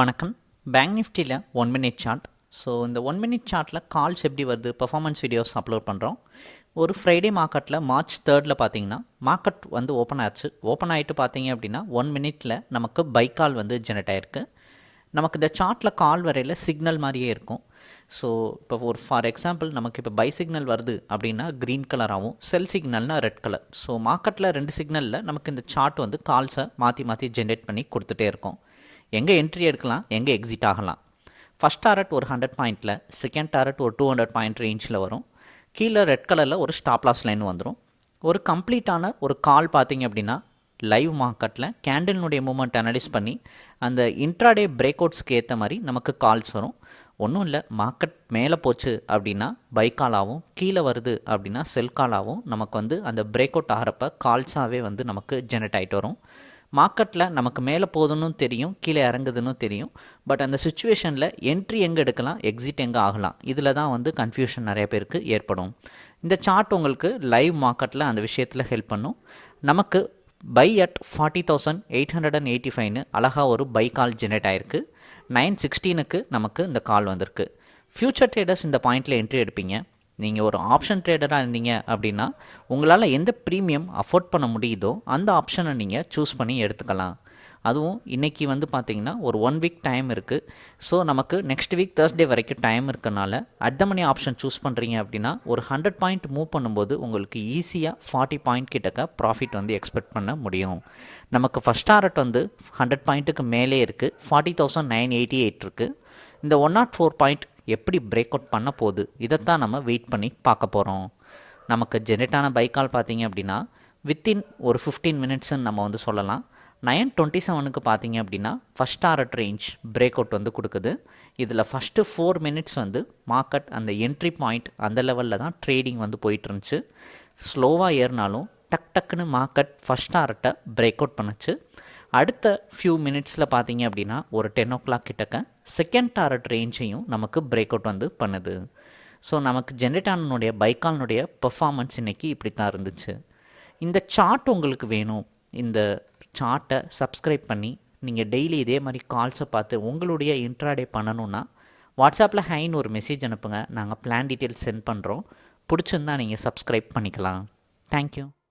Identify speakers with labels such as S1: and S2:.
S1: வணக்கம். பேங்க் நிஃப்டியில் one minute chart so இந்த ஒன் மினிட் சார்ட்டில் கால்ஸ் எப்படி வருது? பெர்ஃபார்மன்ஸ் வீடியோஸ் அப்லோட் பண்ணுறோம் ஒரு ஃப்ரைடே மார்க்கெட்டில் மார்ச் தேர்டில் பார்த்தீங்கன்னா மார்க்கெட் வந்து ஓப்பன் ஆச்சு. ஓப்பன் ஆகிட்டு பார்த்தீங்க அப்படின்னா ஒன் மினிட்டில் நமக்கு பை கால் வந்து ஜெனரேட் ஆயிருக்கு. நமக்கு இந்த சார்ட்டில் கால் வரையில் சிக்னல் மாதிரியே இருக்கும். ஸோ இப்போ ஒரு ஃபார் எக்ஸாம்பிள் நமக்கு இப்போ பை சிக்னல் வருது அப்படின்னா க்ரீன் கலராகவும் செல் சிக்னல்னால் ரெட் கலர் ஸோ மார்க்கெட்டில் ரெண்டு சிக்னலில் நமக்கு இந்த சார்ட் வந்து கால்ஸை மாற்றி மாற்றி ஜென்ரேட் பண்ணி கொடுத்துட்டே இருக்கும். எங்கே என்ட்ரி எடுக்கலாம் எங்கே எக்ஸிட் ஆகலாம். ஃபஸ்ட் டாரட் ஒரு ஹண்ட்ரட் பாயிண்ட்டில் செகண்ட் டாரட் ஒரு டூ ஹண்ட்ரட் பாயிண்ட் ரேஞ்சில் வரும். கீழே ரெட் கலரில் ஒரு ஸ்டாப் லாஸ் லைன் வந்துடும் ஒரு கம்ப்ளீட்டான ஒரு கால் பார்த்தீங்க அப்படின்னா லைவ் மார்க்கெட்டில் கேண்டில்னுடைய மூமெண்ட் அனலைஸ் பண்ணி அந்த இன்ட்ராடே பிரேக் அவுட்ஸ்க்கு ஏற்ற மாதிரி நமக்கு கால்ஸ் வரும். ஒன்றும் இல்லை மார்க்கெட் மேலே போச்சு அப்படின்னா பை காலாகவும் கீழே வருது அப்படின்னா செல் காலாகவும் நமக்கு வந்து அந்த பிரேக் அவுட் ஆகிறப்ப கால்ஸாகவே வந்து நமக்கு ஜெனரேட் ஆகிட்டு வரும். மார்க்கெட்டில் நமக்கு மேலே போதுன்னு தெரியும் கீழே இறங்குதுன்னு தெரியும். பட் அந்த சுச்சுவேஷனில் என்ட்ரி எங்கே எடுக்கலாம் எக்ஸிட் எங்கே ஆகலாம்? இதில் தான் வந்து கன்ஃபியூஷன் நிறைய பேருக்கு ஏற்படும். இந்த சார்ட் உங்களுக்கு லைவ் மார்க்கெட்டில் அந்த விஷயத்தில் ஹெல்ப் பண்ணும். நமக்கு buy at forty thousand eight hundred and eighty ஃபைவ்னு அழகாக ஒரு பை கால் ஜெனரேட் ஆயிருக்கு. நைன் சிக்ஸ்டீனுக்கு நமக்கு இந்த கால் வந்திருக்கு. ஃப்யூச்சர் ட்ரேடர்ஸ் இந்த பாயிண்டில் என்ட்ரி எடுப்பீங்க. நீங்கள் ஒரு ஆப்ஷன் ட்ரேடராக இருந்தீங்க அப்படின்னா உங்களால் எந்த ப்ரீமியம் அஃபோர்ட் பண்ண முடியுதோ அந்த ஆப்ஷனை நீங்கள் சூஸ் பண்ணி எடுத்துக்கலாம். அதுவும் இன்றைக்கி வந்து பார்த்திங்கன்னா ஒரு ஒன் வீக் டைம் இருக்குது ஸோ நமக்கு நெக்ஸ்ட் வீக் தேர்ஸ்டே வரைக்கும் டைம் இருக்கனால at the money option choose பண்ணுறீங்க அப்படின்னா ஒரு ஹண்ட்ரட் பாயிண்ட் மூவ் பண்ணும்போது உங்களுக்கு ஈஸியாக ஃபார்ட்டி பாயிண்ட் கிட்டக்க ப்ராஃபிட் வந்து எக்ஸ்பெக்ட் பண்ண முடியும். நமக்கு ஃபஸ்ட் டாரட் வந்து ஹண்ட்ரட் பாயிண்ட்டுக்கு மேலே இருக்குது forty thousand nine eighty eight இருக்குது இந்த ஒன் நாட் ஃபோர் பாயிண்ட் எப்படி பிரேக் அவுட் பண்ண போகுது இதைத்தான் நம்ம வெயிட் பண்ணி பார்க்க போகிறோம் நமக்கு ஜெனரேட் ஆன பைக்கால் பார்த்தீங்க அப்படின்னா வித்தின் ஒரு ஃபிஃப்டீன் மினிட்ஸ்ன்னு நம்ம வந்து சொல்லலாம். நயன் டுவெண்ட்டி செவனுக்கு பார்த்தீங்க அப்படின்னா first target range break out வந்து கொடுக்குது. இதில் ஃபஸ்ட்டு ஃபோர் மினிட்ஸ் வந்து மார்க்கெட் அந்த என்ட்ரி பாயிண்ட் அந்த லெவலில் தான் ட்ரேடிங் வந்து போயிட்டுருந்துச்சு ஸ்லோவாக ஏறினாலும் டக் டக்குன்னு மார்க்கெட் ஃபஸ்ட் டாரட்டை பிரேக் அவுட் பண்ணுச்சு. அடுத்த ஃபியூ மினிட்ஸில் பார்த்தீங்க அப்படின்னா ஒரு டென் ஓ கிளாக் கிட்டக்க செகண்ட் டாரட் ரேஞ்சையும் நமக்கு பிரேக் அவுட் வந்து பண்ணுது. ஸோ நமக்கு ஜென்ரேட் ஆனனுடைய பைக்கால்னுடைய பெர்ஃபார்மன்ஸ் இன்றைக்கி இப்படி தான் இருந்துச்சு. இந்த சார்ட் உங்களுக்கு வேணும். இந்த சார்ட்டை சப்ஸ்கிரைப் பண்ணி நீங்கள் டெய்லி இதே மாதிரி கால்ஸை பார்த்து உங்களுடைய இன்ட்ராடே பண்ணணுன்னா வாட்ஸ்அப்பில் ஹைன்னு ஒரு மெசேஜ் அனுப்புங்க. நாங்கள் பிளான் டீட்டெயில்ஸ் சென்ட் பண்ணுறோம் பிடிச்சிருந்தா நீங்கள் சப்ஸ்கிரைப் பண்ணிக்கலாம். தேங்க்யூ